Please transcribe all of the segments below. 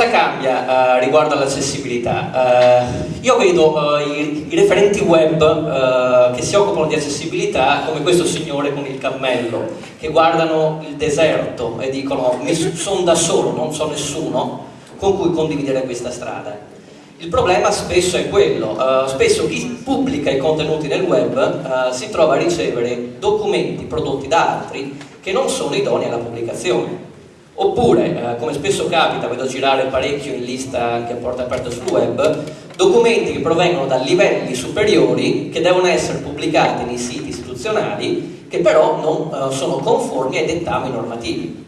Cosa cambia uh, riguardo all'accessibilità? Uh, io vedo uh, i, i, referenti web che si occupano di accessibilità come questo signore con il cammello, che guardano il deserto e dicono sono da solo, non so nessuno con cui condividere questa strada. Il problema spesso è quello, spesso chi pubblica i contenuti nel web si trova a ricevere documenti prodotti da altri che non sono idonei alla pubblicazione Oppure, eh, come spesso capita, vedo girare parecchio in lista anche a porta aperta sul web, documenti che provengono da livelli superiori che devono essere pubblicati nei siti istituzionali che però non eh, sono conformi ai dettami normativi.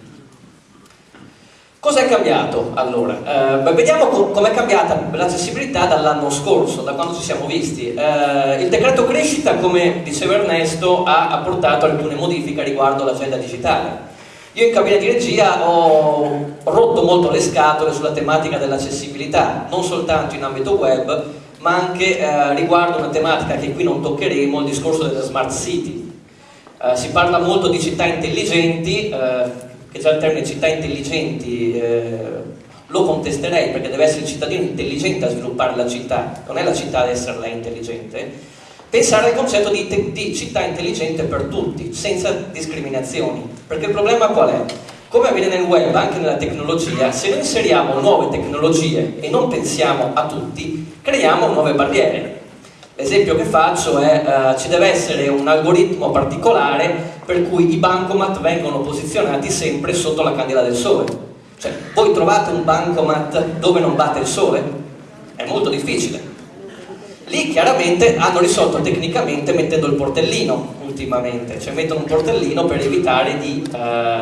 Cosa è cambiato allora? Eh, vediamo com è cambiata l'accessibilità dall'anno scorso, da quando ci siamo visti. Eh, il decreto crescita, come diceva Ernesto, ha apportato alcune modifiche riguardo l'agenda digitale. Io in cabina di regia ho rotto molto le scatole sulla tematica dell'accessibilità, non soltanto in ambito web, ma anche eh, riguardo una tematica che qui non toccheremo, il discorso delle smart city. Eh, si parla molto di città intelligenti, eh, che già il termine città intelligenti eh, lo contesterei perché deve essere il cittadino intelligente a sviluppare la città, non è la città ad essere lei intelligente, pensare al concetto di, di, città intelligente per tutti, senza discriminazioni. Perché il problema qual è? Come avviene nel web, anche nella tecnologia, se noi inseriamo nuove tecnologie e non pensiamo a tutti, creiamo nuove barriere. L'esempio che faccio è uh, ci deve essere un algoritmo particolare per cui i bancomat vengono posizionati sempre sotto la candela del sole. Cioè, voi trovate un bancomat dove non batte il sole? È molto difficile Lì chiaramente hanno risolto tecnicamente mettendo il portellino ultimamente, cioè mettono un portellino per evitare di, eh,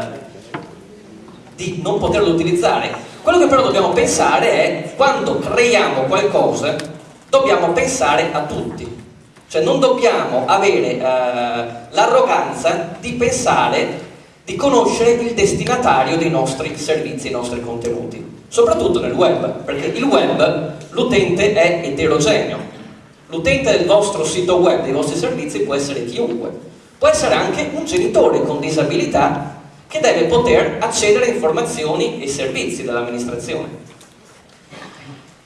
di non poterlo utilizzare. Quello che però dobbiamo pensare è quando creiamo qualcosa dobbiamo pensare a tutti, cioè non dobbiamo avere eh, l'arroganza di pensare, di conoscere il destinatario dei nostri servizi, dei nostri contenuti, soprattutto nel web, perché il web l'utente è eterogeneo, L'utente del vostro sito web, dei vostri servizi, può essere chiunque. Può essere anche un genitore con disabilità che deve poter accedere a informazioni e servizi dell'amministrazione.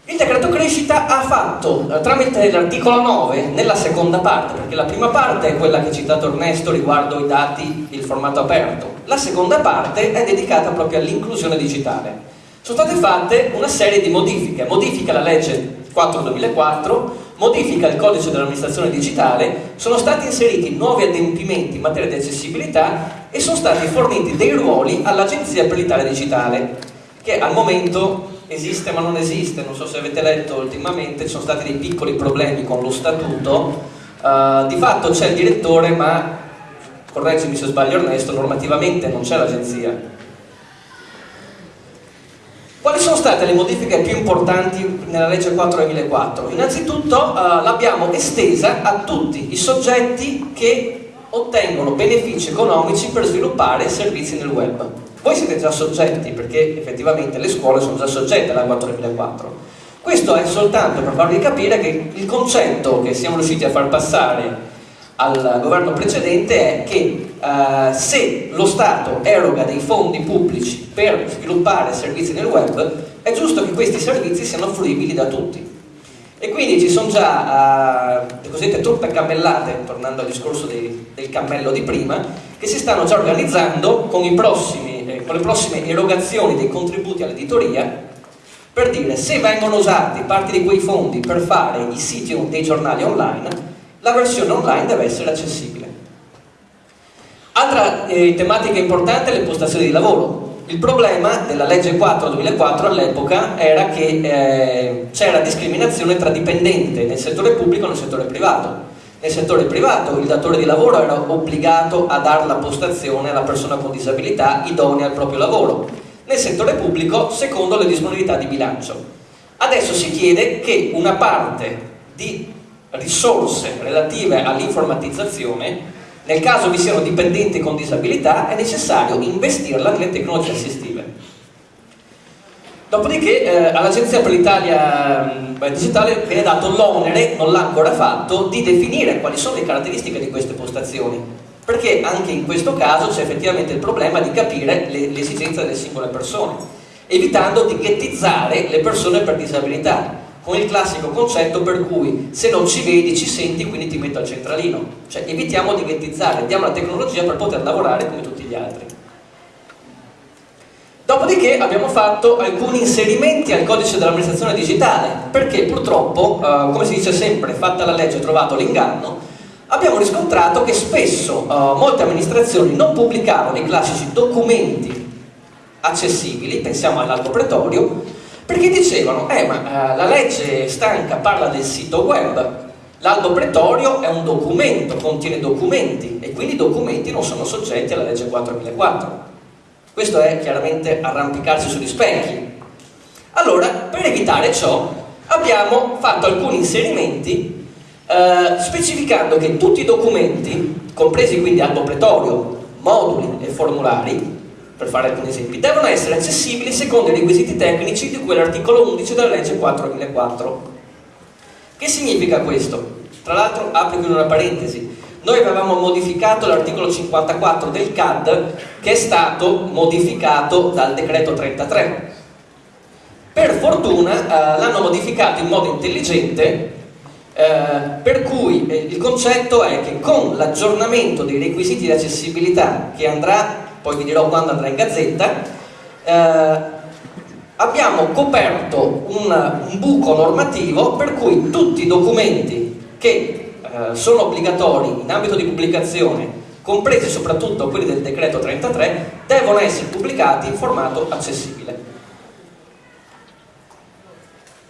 Il decreto crescita ha fatto, eh, tramite l'articolo 9, nella seconda parte, perché la prima parte è quella che ha citato Ernesto riguardo i dati e il formato aperto, la seconda parte è dedicata proprio all'inclusione digitale. Sono state fatte una serie di modifiche, modifica la legge 4-2004, modifica il codice dell'amministrazione digitale, sono stati inseriti nuovi adempimenti in materia di accessibilità e sono stati forniti dei ruoli all'Agenzia per l'Italia Digitale, che al momento esiste ma non esiste, non so se avete letto ultimamente, ci sono stati dei piccoli problemi con lo statuto, uh, di fatto c'è il direttore ma, correggimi se sbaglio Ernesto, normativamente non c'è l'agenzia, quali sono state le modifiche più importanti nella legge 4 2004? Innanzitutto uh, l'abbiamo estesa a tutti i soggetti che ottengono benefici economici per sviluppare servizi nel web. Voi siete già soggetti perché effettivamente le scuole sono già soggette alla 4 2004. Questo è soltanto per farvi capire che il concetto che siamo riusciti a far passare al governo precedente è che eh, se lo Stato eroga dei fondi pubblici per sviluppare servizi nel web, è giusto che questi servizi siano fruibili da tutti. E quindi ci sono già eh, le cosiddette truppe cammellate, tornando al discorso dei, del cammello di prima, che si stanno già organizzando con, prossimi, eh, con le prossime erogazioni dei contributi all'editoria per dire se vengono usati parte di quei fondi per fare i siti dei giornali online la versione online deve essere accessibile. Altra eh, tematica importante è le postazioni di lavoro. Il problema della legge 4 2004 all'epoca era che eh, c'era discriminazione tra dipendente nel settore pubblico e nel settore privato. Nel settore privato il datore di lavoro era obbligato a dare la postazione alla persona con disabilità idonea al proprio lavoro. Nel settore pubblico secondo le disponibilità di bilancio. Adesso si chiede che una parte di risorse relative all'informatizzazione, nel caso vi siano dipendenti con disabilità è necessario investirla nelle tecnologie assistive. Dopodiché eh, all'Agenzia per l'Italia mm, Digitale viene dato l'onere, non l'ha ancora fatto, di definire quali sono le caratteristiche di queste postazioni, perché anche in questo caso c'è effettivamente il problema di capire le, le esigenze delle singole persone. evitando di ghettizzare le persone per disabilità, con il classico concetto per cui se non ci vedi ci senti quindi ti metto al centralino, cioè evitiamo di ghettizzare, diamo la tecnologia per poter lavorare come tutti gli altri. Dopodiché abbiamo fatto alcuni inserimenti al codice dell'amministrazione digitale, perché purtroppo, eh, come si dice sempre, fatta la legge trovato l'inganno, abbiamo riscontrato che spesso eh, molte amministrazioni non pubblicavano i classici documenti accessibili, pensiamo all'albo pretorio, perché dicevano, eh ma eh, la legge stanca parla del sito web, l'albo pretorio è un documento, contiene documenti e quindi i documenti non sono soggetti alla legge 4004. Questo è chiaramente arrampicarsi sugli specchi. Allora, per evitare ciò, abbiamo fatto alcuni inserimenti eh, specificando che tutti i documenti, compresi quindi albo pretorio, moduli e formulari, per fare alcuni esempi, devono essere accessibili secondo i requisiti tecnici di cui l'articolo 11 della legge 4004. Che significa questo? Tra l'altro apro qui una parentesi, noi avevamo modificato l'articolo 54 del CAD che è stato modificato dal decreto 33. Per fortuna eh, l'hanno modificato in modo intelligente eh, per cui eh, il concetto è che con l'aggiornamento dei requisiti di accessibilità che andrà poi vi dirò quando andrà in gazzetta, eh, abbiamo coperto un, un, buco normativo per cui tutti i documenti che eh, sono obbligatori in ambito di pubblicazione, compresi soprattutto quelli del decreto 33, devono essere pubblicati in formato accessibile.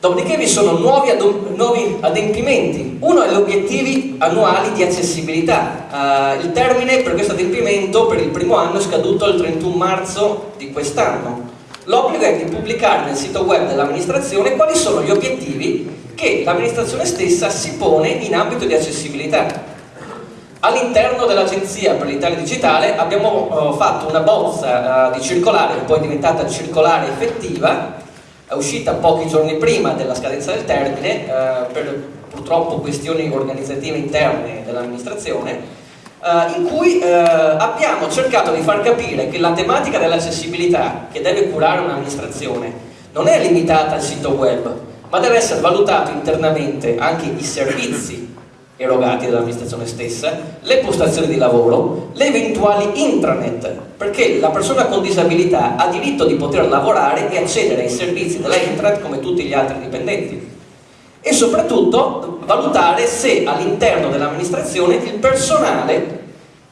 Dopodiché vi sono nuovi, nuovi adempimenti. Uno è gli obiettivi annuali di accessibilità. Uh, il termine per questo adempimento per il primo anno è scaduto il 31 marzo di quest'anno. L'obbligo è di pubblicare nel sito web dell'amministrazione quali sono gli obiettivi che l'amministrazione stessa si pone in ambito di accessibilità. All'interno dell'Agenzia per l'Italia Digitale abbiamo uh, fatto una bozza uh, di circolare poi diventata circolare effettiva è uscita pochi giorni prima della scadenza del termine eh, per purtroppo questioni organizzative interne dell'amministrazione eh, in cui eh, abbiamo cercato di far capire che la tematica dell'accessibilità che deve curare un'amministrazione non è limitata al sito web ma deve essere valutato internamente anche i servizi erogati dall'amministrazione stessa, le postazioni di lavoro, le eventuali intranet, perché la persona con disabilità ha diritto di poter lavorare e accedere ai servizi della intranet come tutti gli altri dipendenti. E soprattutto valutare se all'interno dell'amministrazione il personale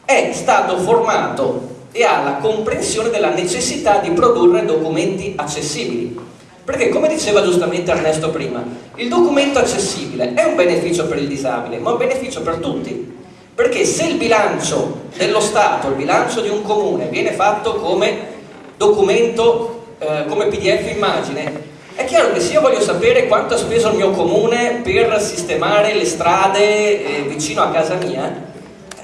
è stato formato e ha la comprensione della necessità di produrre documenti accessibili perché come diceva giustamente Ernesto prima, il documento accessibile è un beneficio per il disabile, ma un beneficio per tutti. Perché se il bilancio dello Stato, il bilancio di un comune viene fatto come documento, eh, come pdf immagine, è chiaro che se io voglio sapere quanto ha speso il mio comune per sistemare le strade eh, vicino a casa mia,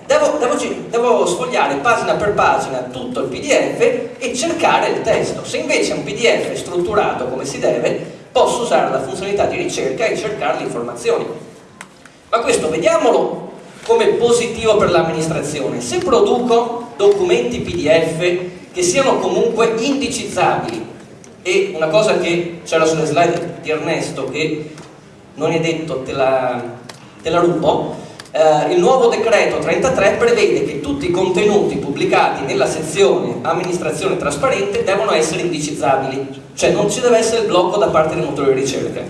Devo, devo, devo, sfogliare pagina per pagina tutto il pdf e cercare il testo. Se invece è un pdf strutturato come si deve, posso usare la funzionalità di ricerca e cercare le informazioni. Ma questo vediamolo come positivo per l'amministrazione. Se produco documenti pdf che siano comunque indicizzabili, e una cosa che c'era sulle slide di Ernesto che non è detto, te la, te la rubo, eh, il nuovo decreto 33 prevede che tutti i contenuti pubblicati nella sezione amministrazione trasparente devono essere indicizzabili, cioè non ci deve essere il blocco da parte del motore di ricerca.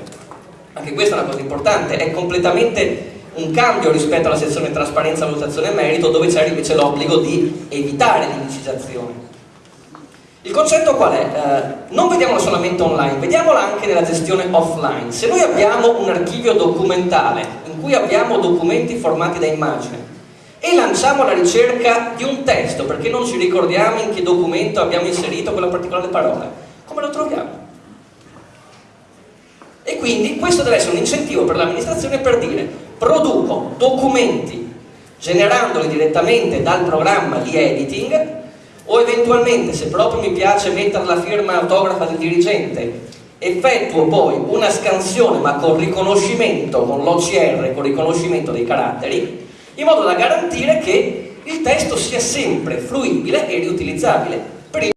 Anche questa è una cosa importante, è completamente un cambio rispetto alla sezione trasparenza, valutazione e merito dove c'è invece l'obbligo di evitare l'indicizzazione. Il concetto qual è? Eh, non vediamola solamente online, vediamola anche nella gestione offline. Se noi abbiamo un archivio documentale cui abbiamo documenti formati da immagine e lanciamo la ricerca di un testo perché non ci ricordiamo in che documento abbiamo inserito quella particolare parola, come lo troviamo? E quindi questo deve essere un incentivo per l'amministrazione per dire produco documenti generandoli direttamente dal programma di editing o eventualmente se proprio mi piace mettere la firma autografa del dirigente effettuo poi una scansione ma con riconoscimento, con l'OCR, con riconoscimento dei caratteri, in modo da garantire che il testo sia sempre fruibile e riutilizzabile.